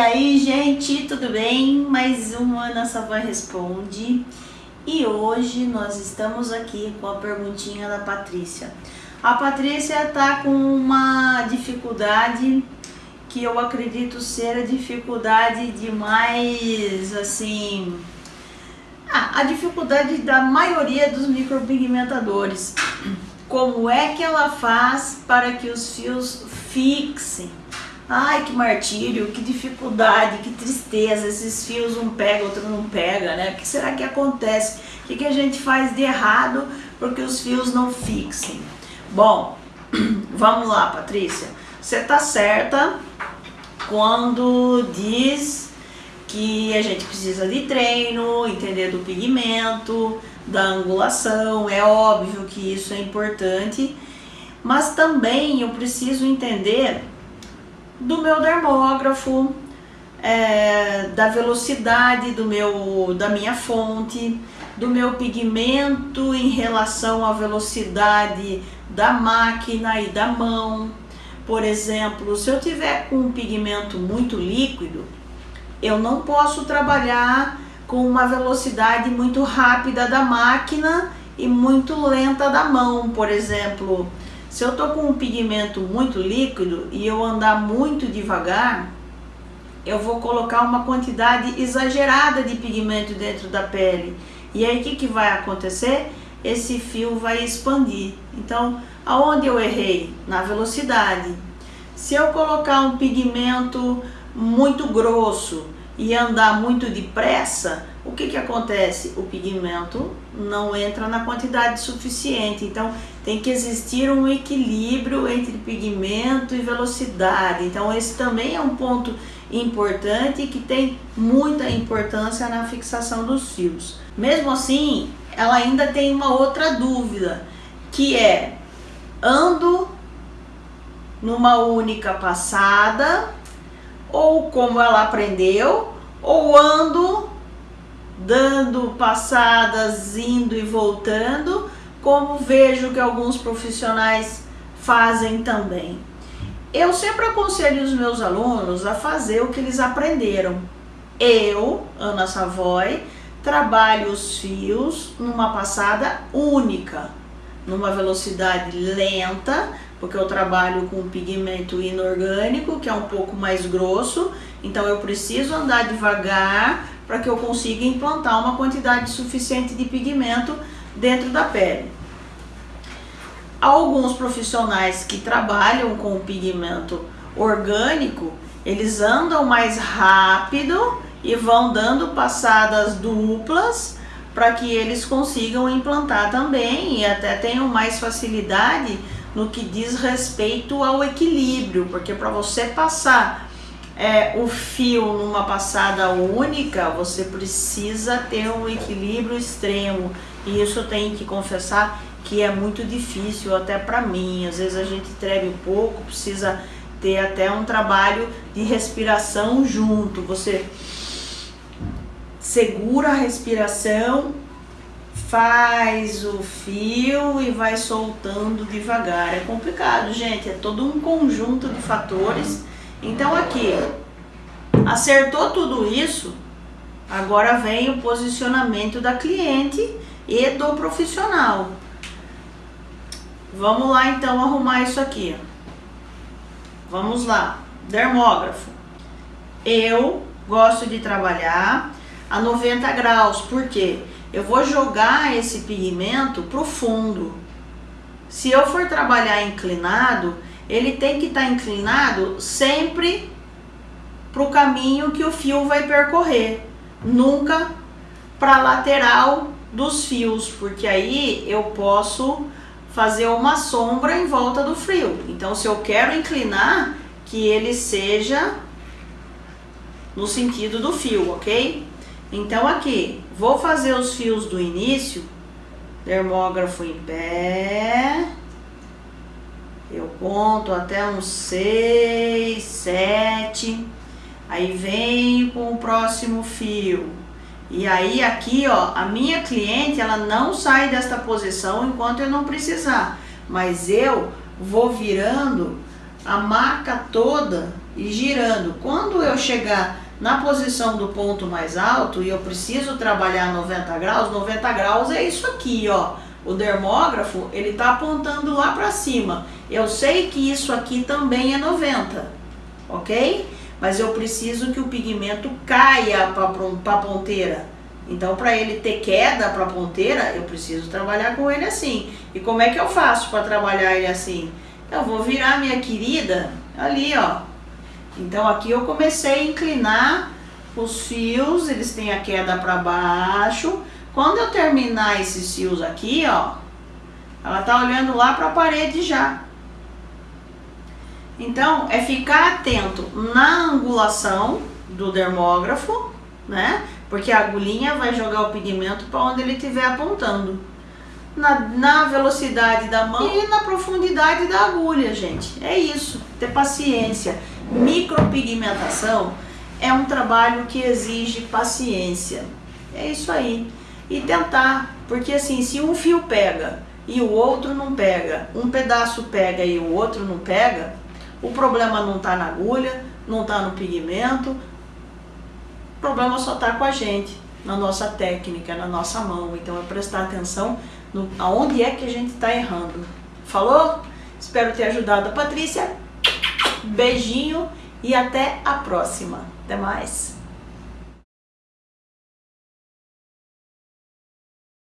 aí, gente, tudo bem? Mais uma Ana Savan Responde. E hoje nós estamos aqui com a perguntinha da Patrícia. A Patrícia tá com uma dificuldade que eu acredito ser a dificuldade de mais, assim... Ah, a dificuldade da maioria dos micropigmentadores. Como é que ela faz para que os fios fixem? Ai, que martírio, que dificuldade, que tristeza, esses fios um pega, outro não pega, né? O que será que acontece? O que, que a gente faz de errado porque os fios não fixem? Bom, vamos lá, Patrícia. Você tá certa quando diz que a gente precisa de treino, entender do pigmento, da angulação, é óbvio que isso é importante, mas também eu preciso entender do meu dermógrafo, é, da velocidade do meu, da minha fonte, do meu pigmento em relação à velocidade da máquina e da mão. Por exemplo, se eu tiver com um pigmento muito líquido, eu não posso trabalhar com uma velocidade muito rápida da máquina e muito lenta da mão, por exemplo. Se eu tô com um pigmento muito líquido e eu andar muito devagar, eu vou colocar uma quantidade exagerada de pigmento dentro da pele. E aí o que, que vai acontecer? Esse fio vai expandir. Então, aonde eu errei? Na velocidade. Se eu colocar um pigmento muito grosso e andar muito depressa, o que, que acontece? O pigmento não entra na quantidade suficiente, então tem que existir um equilíbrio entre pigmento e velocidade. Então esse também é um ponto importante que tem muita importância na fixação dos fios. Mesmo assim, ela ainda tem uma outra dúvida, que é ando numa única passada, ou como ela aprendeu, ou ando dando passadas, indo e voltando, como vejo que alguns profissionais fazem também. Eu sempre aconselho os meus alunos a fazer o que eles aprenderam. Eu, Ana Savoy, trabalho os fios numa passada única, numa velocidade lenta, porque eu trabalho com pigmento inorgânico, que é um pouco mais grosso, então eu preciso andar devagar para que eu consiga implantar uma quantidade suficiente de pigmento dentro da pele. Alguns profissionais que trabalham com pigmento orgânico, eles andam mais rápido e vão dando passadas duplas para que eles consigam implantar também e até tenham mais facilidade no que diz respeito ao equilíbrio, porque para você passar é, o fio numa passada única, você precisa ter um equilíbrio extremo. E isso eu tenho que confessar que é muito difícil até para mim. Às vezes a gente treme um pouco, precisa ter até um trabalho de respiração junto. Você segura a respiração, faz o fio e vai soltando devagar. É complicado, gente. É todo um conjunto de fatores então aqui, acertou tudo isso, agora vem o posicionamento da cliente e do profissional. Vamos lá então arrumar isso aqui. Vamos lá, dermógrafo. Eu gosto de trabalhar a 90 graus, porque eu vou jogar esse pigmento pro fundo. Se eu for trabalhar inclinado, ele tem que estar tá inclinado sempre para o caminho que o fio vai percorrer, nunca para a lateral dos fios, porque aí eu posso fazer uma sombra em volta do fio. Então, se eu quero inclinar, que ele seja no sentido do fio, ok? Então, aqui, vou fazer os fios do início, termógrafo em pé, eu conto até uns seis, sete, aí venho com o próximo fio. E aí aqui, ó, a minha cliente, ela não sai desta posição enquanto eu não precisar. Mas eu vou virando a marca toda e girando. Quando eu chegar na posição do ponto mais alto e eu preciso trabalhar 90 graus, 90 graus é isso aqui, ó. O dermógrafo, ele tá apontando lá para cima. Eu sei que isso aqui também é 90, ok? Mas eu preciso que o pigmento caia para a ponteira. Então, para ele ter queda para a ponteira, eu preciso trabalhar com ele assim. E como é que eu faço para trabalhar ele assim? Eu vou virar minha querida ali, ó. Então, aqui eu comecei a inclinar os fios, eles têm a queda para baixo. Quando eu terminar esses fios aqui, ó, ela tá olhando lá para a parede já. Então, é ficar atento na angulação do dermógrafo, né? Porque a agulhinha vai jogar o pigmento para onde ele estiver apontando. Na, na velocidade da mão e na profundidade da agulha, gente. É isso, ter paciência. Micropigmentação é um trabalho que exige paciência. É isso aí. E tentar, porque assim, se um fio pega e o outro não pega, um pedaço pega e o outro não pega, o problema não está na agulha, não está no pigmento, o problema só está com a gente, na nossa técnica, na nossa mão. Então é prestar atenção no, aonde é que a gente está errando. Falou? Espero ter ajudado a Patrícia. Beijinho e até a próxima. Até mais.